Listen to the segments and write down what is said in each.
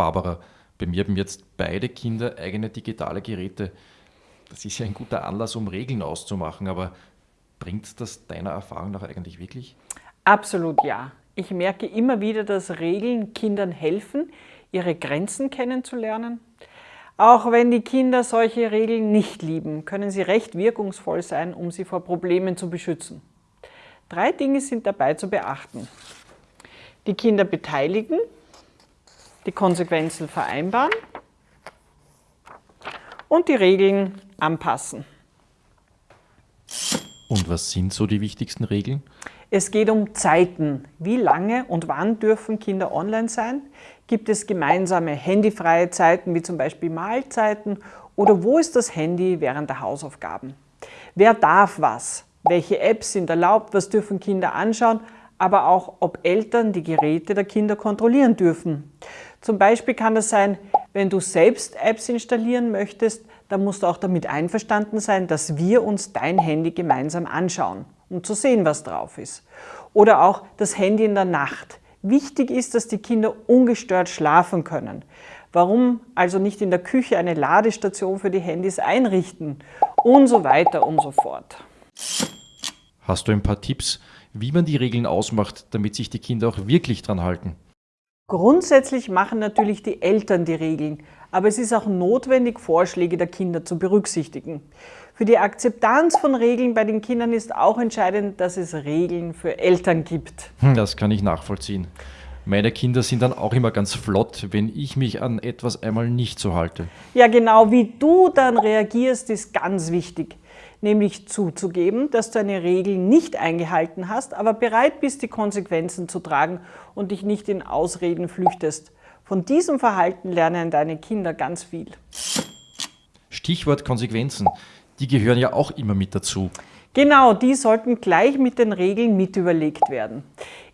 Barbara, bei mir haben jetzt beide Kinder eigene digitale Geräte. Das ist ja ein guter Anlass, um Regeln auszumachen, aber bringt das deiner Erfahrung nach eigentlich wirklich? Absolut ja. Ich merke immer wieder, dass Regeln Kindern helfen, ihre Grenzen kennenzulernen. Auch wenn die Kinder solche Regeln nicht lieben, können sie recht wirkungsvoll sein, um sie vor Problemen zu beschützen. Drei Dinge sind dabei zu beachten. Die Kinder beteiligen, die Konsequenzen vereinbaren und die Regeln anpassen. Und was sind so die wichtigsten Regeln? Es geht um Zeiten. Wie lange und wann dürfen Kinder online sein? Gibt es gemeinsame handyfreie Zeiten, wie zum Beispiel Mahlzeiten? Oder wo ist das Handy während der Hausaufgaben? Wer darf was? Welche Apps sind erlaubt? Was dürfen Kinder anschauen? Aber auch, ob Eltern die Geräte der Kinder kontrollieren dürfen. Zum Beispiel kann das sein, wenn du selbst Apps installieren möchtest, dann musst du auch damit einverstanden sein, dass wir uns dein Handy gemeinsam anschauen, um zu sehen, was drauf ist. Oder auch das Handy in der Nacht. Wichtig ist, dass die Kinder ungestört schlafen können. Warum also nicht in der Küche eine Ladestation für die Handys einrichten? Und so weiter und so fort. Hast du ein paar Tipps, wie man die Regeln ausmacht, damit sich die Kinder auch wirklich dran halten? Grundsätzlich machen natürlich die Eltern die Regeln, aber es ist auch notwendig, Vorschläge der Kinder zu berücksichtigen. Für die Akzeptanz von Regeln bei den Kindern ist auch entscheidend, dass es Regeln für Eltern gibt. Hm, das kann ich nachvollziehen. Meine Kinder sind dann auch immer ganz flott, wenn ich mich an etwas einmal nicht so halte. Ja, genau wie du dann reagierst, ist ganz wichtig nämlich zuzugeben, dass du eine Regel nicht eingehalten hast, aber bereit bist, die Konsequenzen zu tragen und dich nicht in Ausreden flüchtest. Von diesem Verhalten lernen deine Kinder ganz viel. Stichwort Konsequenzen, die gehören ja auch immer mit dazu. Genau, die sollten gleich mit den Regeln mit überlegt werden.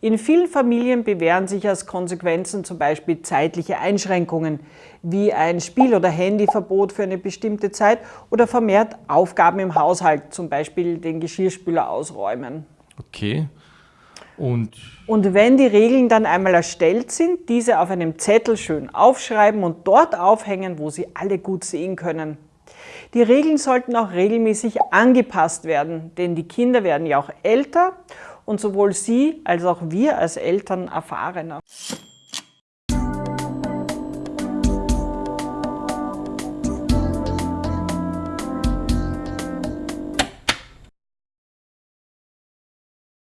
In vielen Familien bewähren sich als Konsequenzen zum Beispiel zeitliche Einschränkungen, wie ein Spiel- oder Handyverbot für eine bestimmte Zeit oder vermehrt Aufgaben im Haushalt, zum Beispiel den Geschirrspüler ausräumen. Okay. Und? Und wenn die Regeln dann einmal erstellt sind, diese auf einem Zettel schön aufschreiben und dort aufhängen, wo sie alle gut sehen können. Die Regeln sollten auch regelmäßig angepasst werden, denn die Kinder werden ja auch älter und sowohl sie als auch wir als Eltern erfahrener.